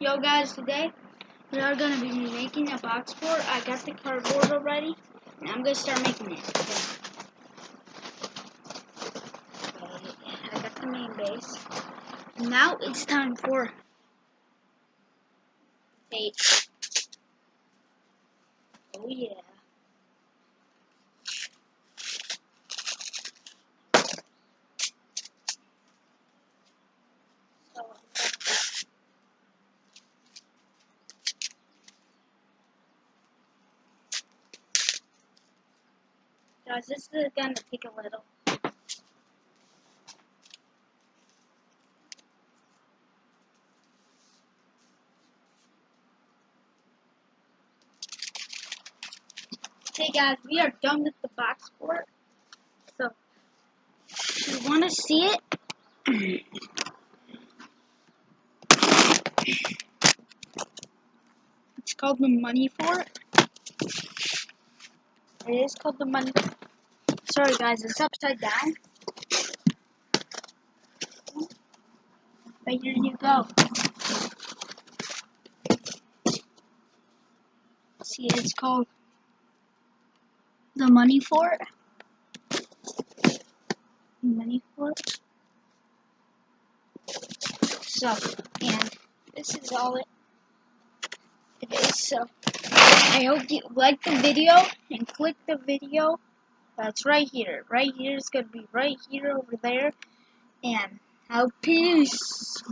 Yo guys, today we are gonna be making a box fort. I got the cardboard already, and I'm gonna start making it. Okay. I got the main base. Now it's time for tape. Oh yeah. So, Guys, this is gonna take a little. Okay guys, we are done with the box fort. So, you wanna see it, it's called the money fort. It is called the money. Sorry guys, it's upside down. But here you go. See, it's called the money fort. Money fort. So, and this is all it, it is. So, I hope you like the video and click the video. That's right here. Right here is gonna be right here over there. And out peace.